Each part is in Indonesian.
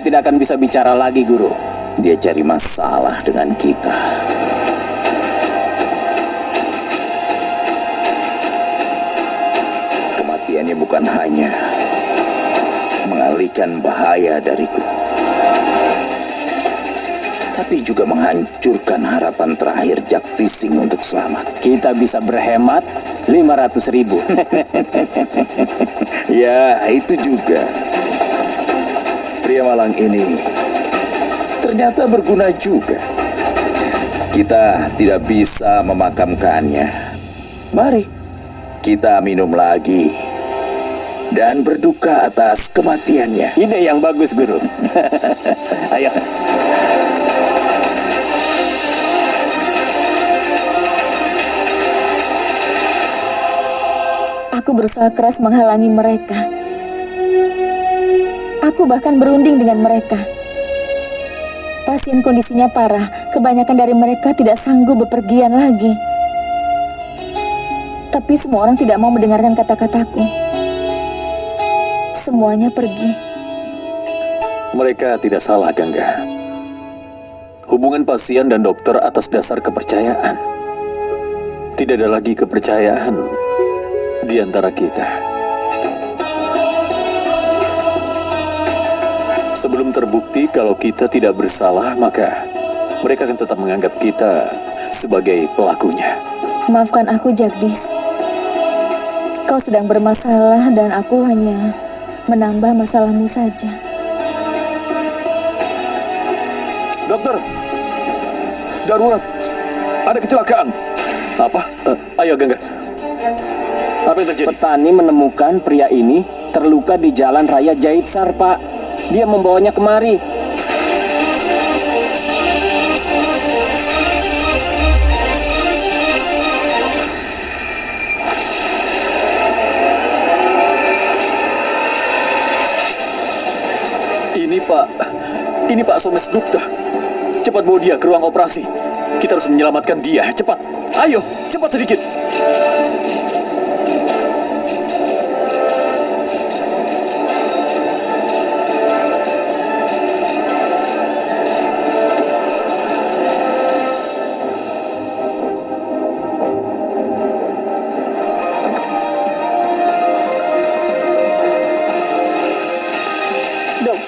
tidak akan bisa bicara lagi, Guru. Dia cari masalah dengan kita. Kematiannya bukan hanya mengalihkan bahaya dariku, tapi juga menghancurkan harapan terakhir Jaktising untuk selamat. Kita bisa berhemat 500 ribu. ya, itu juga. Pria malang ini ternyata berguna juga. Kita tidak bisa memakamkannya. Mari kita minum lagi dan berduka atas kematiannya. Ide yang bagus, Guru. Ayo. Aku berusaha keras menghalangi mereka. Aku bahkan berunding dengan mereka. Pasien kondisinya parah, kebanyakan dari mereka tidak sanggup bepergian lagi. Tapi semua orang tidak mau mendengarkan kata-kataku. Semuanya pergi. Mereka tidak salah, Gangga. Hubungan pasien dan dokter atas dasar kepercayaan. Tidak ada lagi kepercayaan di antara kita. Sebelum terbukti kalau kita tidak bersalah, maka mereka akan tetap menganggap kita sebagai pelakunya. Maafkan aku, Jagdis. Kau sedang bermasalah dan aku hanya menambah masalahmu saja. Dokter, darurat, ada kecelakaan. Apa? Uh, ayo, Gangga. Apa yang terjadi? Petani menemukan pria ini terluka di jalan raya Jaitsar, Pak. Dia membawanya kemari. Ini Pak, ini Pak Somes Gupta. Cepat bawa dia ke ruang operasi. Kita harus menyelamatkan dia, cepat. Ayo, cepat sedikit.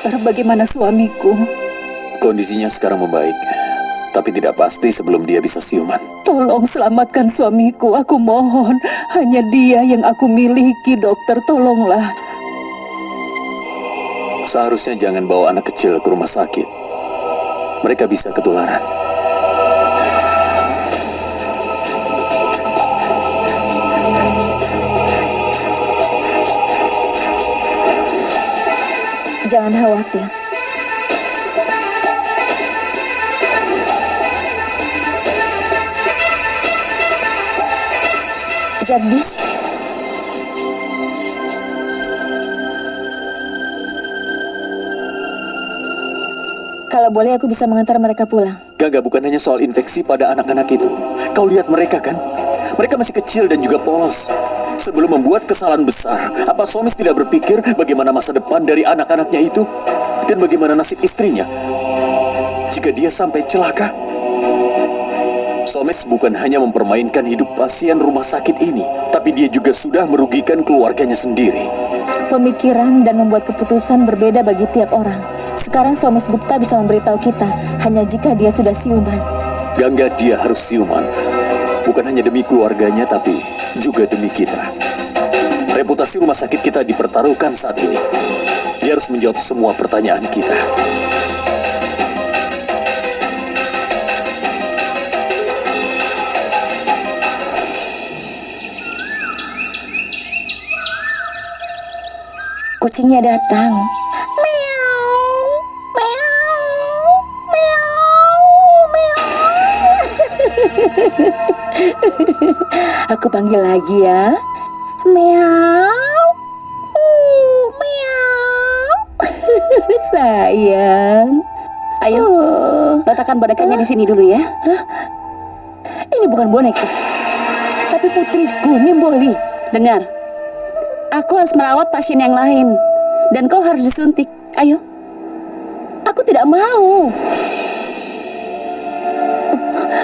Dokter, bagaimana suamiku? Kondisinya sekarang membaik, tapi tidak pasti sebelum dia bisa siuman. Tolong selamatkan suamiku, aku mohon. Hanya dia yang aku miliki, dokter, tolonglah. Seharusnya jangan bawa anak kecil ke rumah sakit. Mereka bisa ketularan. Jangan khawatir. Jagdis, kalau boleh aku bisa mengantar mereka pulang. Gaga bukan hanya soal infeksi pada anak-anak itu. Kau lihat mereka kan? Mereka masih kecil dan juga polos. Sebelum membuat kesalahan besar, apa Somis tidak berpikir bagaimana masa depan dari anak-anaknya itu? Dan bagaimana nasib istrinya? Jika dia sampai celaka? Somes bukan hanya mempermainkan hidup pasien rumah sakit ini, tapi dia juga sudah merugikan keluarganya sendiri. Pemikiran dan membuat keputusan berbeda bagi tiap orang. Sekarang Somes Gupta bisa memberitahu kita hanya jika dia sudah siuman. Gangga dia harus siuman. Bukan hanya demi keluarganya, tapi juga demi kita. Reputasi rumah sakit kita dipertaruhkan saat ini. Dia harus menjawab semua pertanyaan kita. Kucingnya datang. Aku panggil lagi ya. Meow. Uh, meow. Sayang. Ayo, letakkan bonekanya di sini dulu ya. Ini bukan boneka. Tapi putriku, Nimboli. Dengar, aku harus merawat pasien yang lain. Dan kau harus disuntik. Ayo. Aku tidak mau.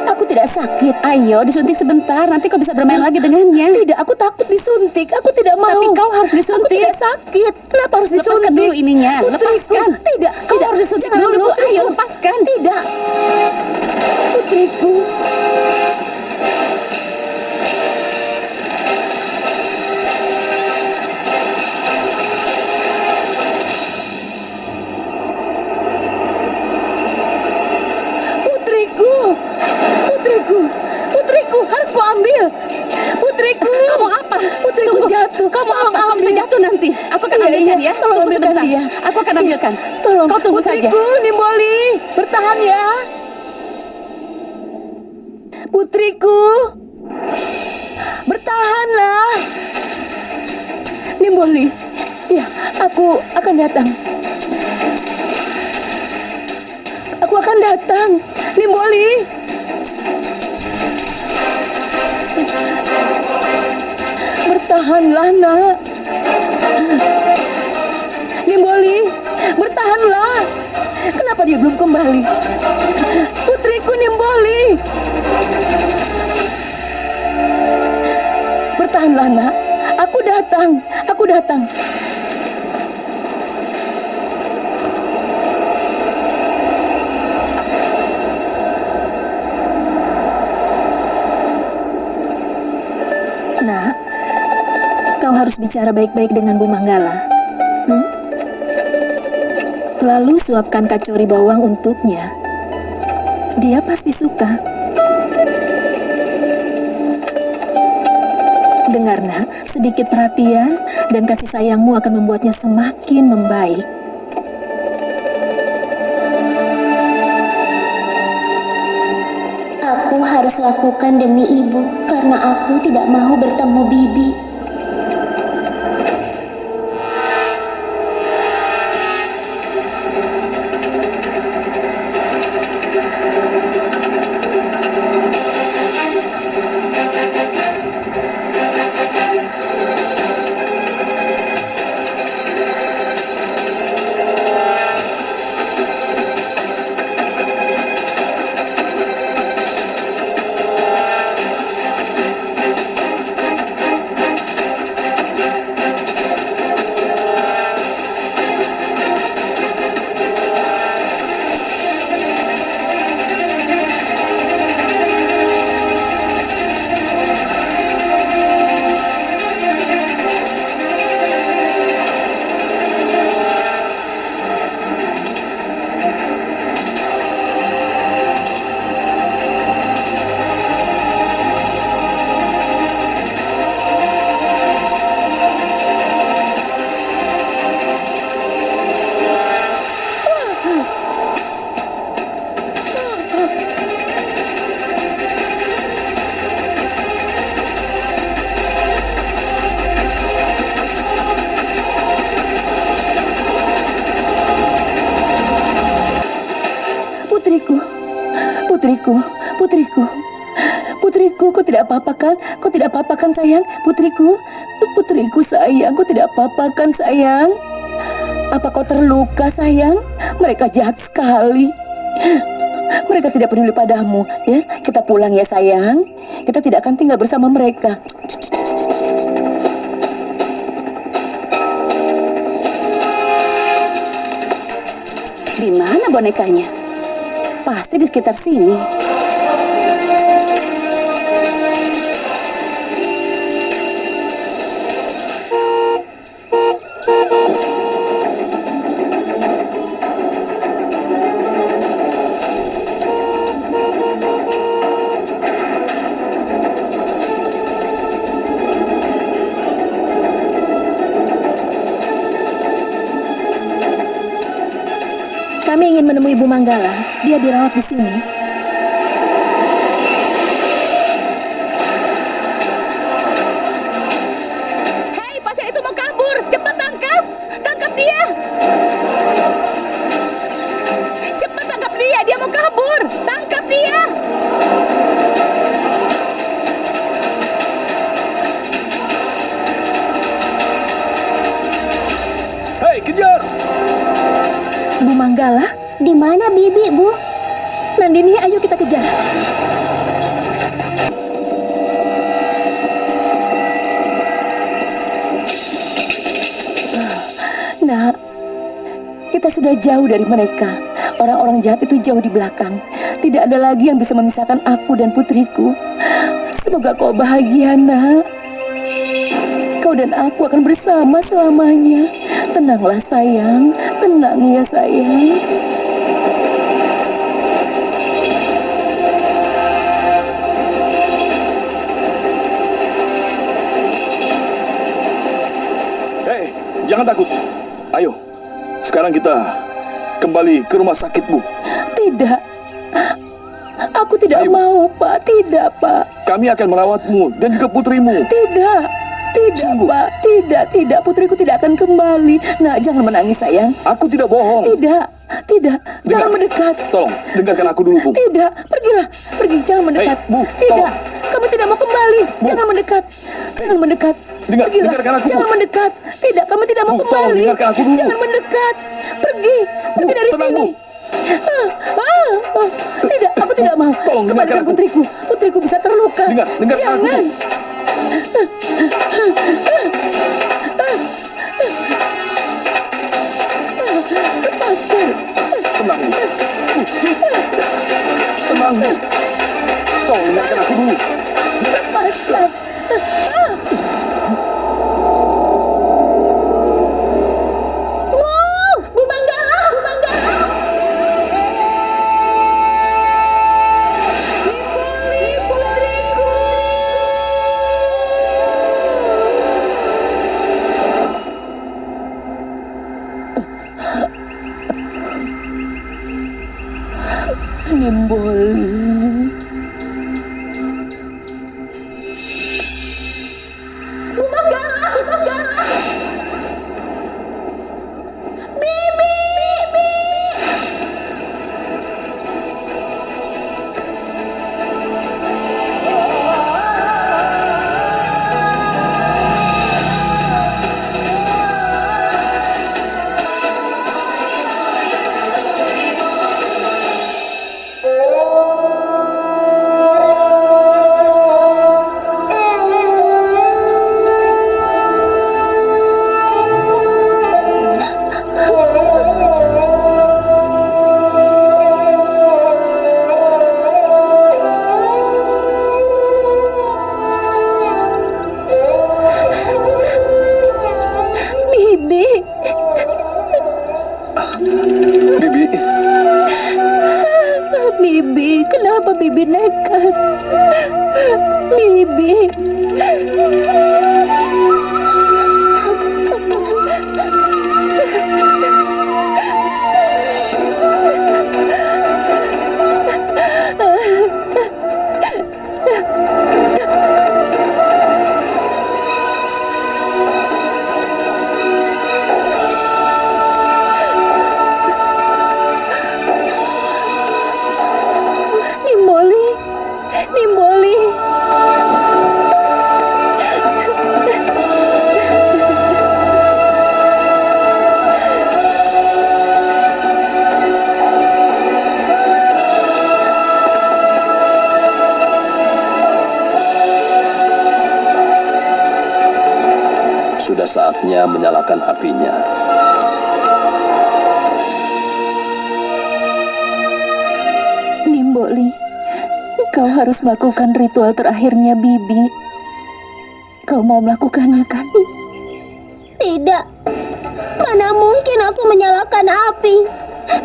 Aku tidak sakit. Ayo, disuntik sebentar. Nanti kau bisa bermain lagi dengannya. Tidak, aku takut disuntik. Aku tidak mau. Tapi kau harus disuntik. Aku tidak sakit. Kenapa harus Lepaskan disuntik? dulu ininya. Putriku. Lepaskan. Tidak, Kau tidak. harus disuntik Jangan dulu. putriku. Ayo, lepaskan. Tidak. Putriku. Bertahanlah, nak. Nimboli, bertahanlah. Kenapa dia belum kembali? Putriku Nimboli. Bertahanlah, nak. Aku datang. Aku datang. Nak, kau harus bicara baik-baik dengan Bu Manggala. Hmm? Lalu suapkan kacori bawang untuknya. Dia pasti suka. Dengar nak, sedikit perhatian dan kasih sayangmu akan membuatnya semakin membaik. Aku harus lakukan demi ibu karena aku tidak mau bertemu Bibi. Apa-apa kan sayang? Putriku, putriku sayang, kau tidak apa-apa kan sayang? Apa kau terluka sayang? Mereka jahat sekali. Mereka tidak peduli padamu, ya. Kita pulang ya sayang. Kita tidak akan tinggal bersama mereka. Di mana bonekanya? Pasti di sekitar sini. Manggala. Dia dirawat di sini. Sudah jauh dari mereka. Orang-orang jahat itu jauh di belakang. Tidak ada lagi yang bisa memisahkan aku dan putriku. Semoga kau bahagia, nak. Kau dan aku akan bersama selamanya. Tenanglah sayang, tenang ya sayang. Jangan takut. Ayo, sekarang kita kembali ke rumah sakit, Bu. Tidak. Aku tidak Ayo. mau, Pak. Tidak, Pak. Kami akan merawatmu dan juga putrimu. Tidak. Tidak, Pak. Tidak, tidak. Putriku tidak akan kembali. Nak, jangan menangis, sayang. Aku tidak bohong. Tidak. Tidak. Jangan Dengar. mendekat. Tolong, dengarkan aku dulu, Bu. Tidak. Pergilah. Pergi. Jangan mendekat. Hei, Bu, Tidak. tolong. Kamu tidak mau kembali. Jangan mendekat. Jangan mendekat. Dengar- Pergilah. dengarkan aku, Bu. Jangan mendekat. Tidak. Kamu tidak mau Bu, tolong kembali. dengarkan aku dulu. Jangan mendekat. Pergi. Pergi Bu, dari tenang, sini. Bu. Ah, ah, ah. Tidak, aku tidak mau. Tolong dengarkan Kembalikan aku. putriku. Putriku bisa terluka. Dengar, aku. Jangan. Lepaskan. Nimboli. Bu Oh, Sudah saatnya menyalakan apinya. Nimboli, kau harus melakukan ritual terakhirnya Bibi. Kau mau melakukannya kan? Tidak. Mana mungkin aku menyalakan api?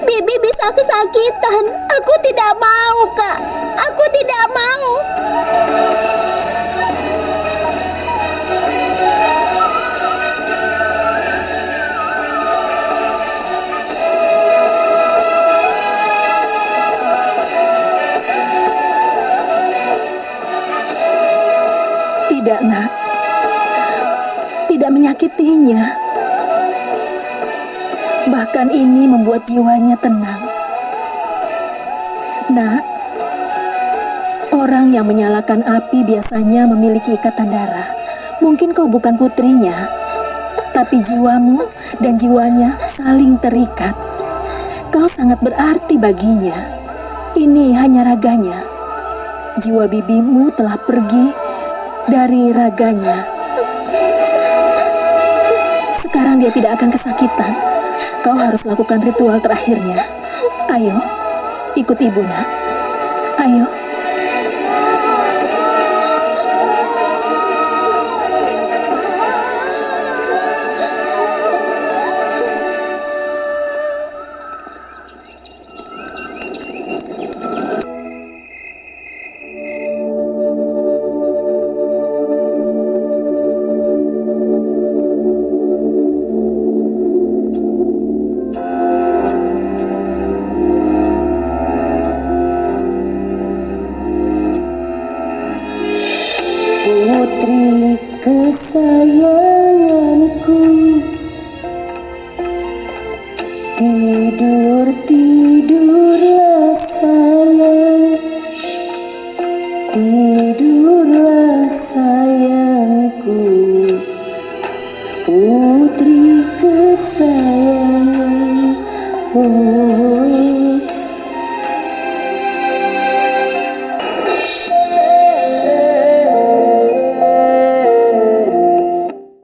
Bibi bisa kesakitan. Aku tidak mau, Kak. Aku tidak mau. Menyakitinya. Bahkan ini membuat jiwanya tenang. Nak, orang yang menyalakan api biasanya memiliki ikatan darah. Mungkin kau bukan putrinya, tapi jiwamu dan jiwanya saling terikat. Kau sangat berarti baginya. Ini hanya raganya. Jiwa bibimu telah pergi dari raganya. Sekarang dia tidak akan kesakitan. Kau harus lakukan ritual terakhirnya. Ayo, ikut ibu nak. Ayo. putrinya